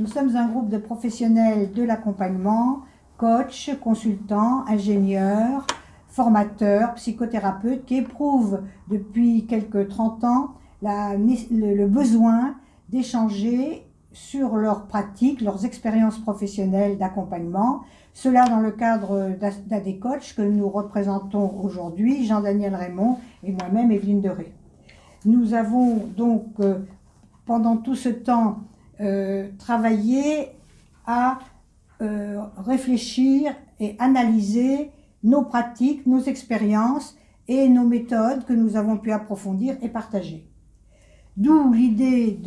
Nous sommes un groupe de professionnels de l'accompagnement, coachs, consultants, ingénieurs, formateurs, psychothérapeutes qui éprouvent depuis quelques 30 ans le, besoin d'échanger sur leurs pratiques, leurs expériences professionnelles d'accompagnement. Cela dans le cadre d'ADECOACH que nous représentons aujourd'hui, Jean-Daniel Raymond et moi-même, Evelyne Deré. Nous avons donc, euh, pendant tout ce temps, euh, travaillé à euh, réfléchir et analyser nos pratiques, nos expériences et nos méthodes que nous avons pu approfondir et partager. D'où l'idée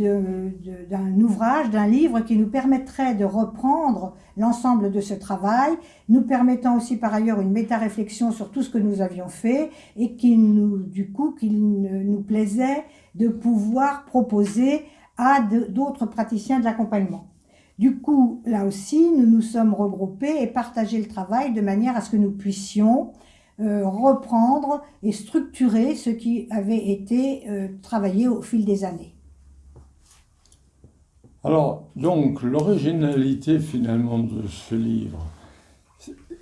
d'un ouvrage, d'un livre qui nous permettrait de reprendre l'ensemble de ce travail, nous permettant aussi par ailleurs une méta-réflexion sur tout ce que nous avions fait et qui nous, du coup, qu'il nous plaisait de pouvoir proposer à d'autres praticiens de l'accompagnement. Du coup, là aussi, nous nous sommes regroupés et partagé le travail de manière à ce que nous puissions euh, reprendre et structurer ce qui avait été euh, travaillé au fil des années. Alors, donc, l'originalité finalement de ce livre,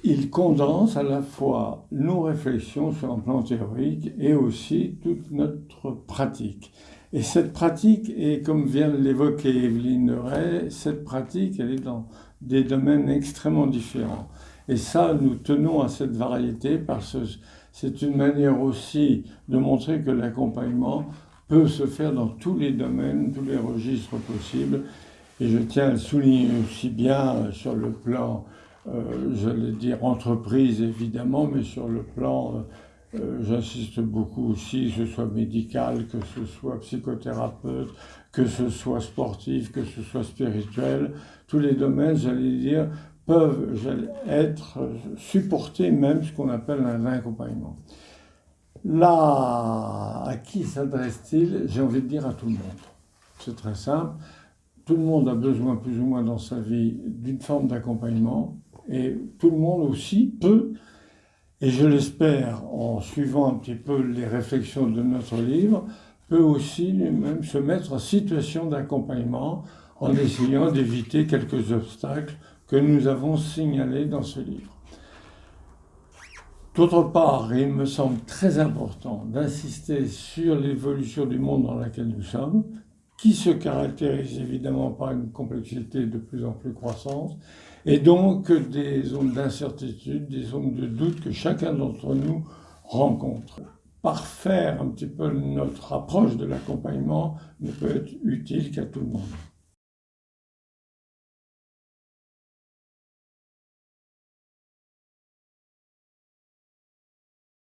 il condense à la fois nos réflexions sur un plan théorique et aussi toute notre pratique. Et cette pratique, et comme vient de l'évoquer Evelyne Ray, cette pratique, elle est dans des domaines extrêmement différents. Et ça, nous tenons à cette variété parce que c'est une manière aussi de montrer que l'accompagnement peut se faire dans tous les domaines, tous les registres possibles. Et je tiens à le souligner aussi bien sur le plan, euh, j'allais dire entreprise évidemment, mais sur le plan euh, euh, j'insiste beaucoup aussi, que ce soit médical, que ce soit psychothérapeute, que ce soit sportif, que ce soit spirituel, tous les domaines, j'allais dire, peuvent être supportés même ce qu'on appelle un accompagnement. Là, à qui s'adresse-t-il? J'ai envie de dire à tout le monde. C'est très simple. Tout le monde a besoin plus ou moins dans sa vie d'une forme d'accompagnement et tout le monde aussi peut et je l'espère, en suivant un petit peu les réflexions de notre livre, peut aussi lui-même se mettre en situation d'accompagnement en essayant d'éviter quelques obstacles que nous avons signalés dans ce livre. D'autre part, il me semble très important d'insister sur l'évolution du monde dans lequel nous sommes, qui se caractérise évidemment par une complexité de plus en plus croissante, et donc des zones d'incertitude, des zones de doute que chacun d'entre nous rencontre. Parfaire un petit peu notre approche de l'accompagnement ne peut être utile qu'à tout le monde.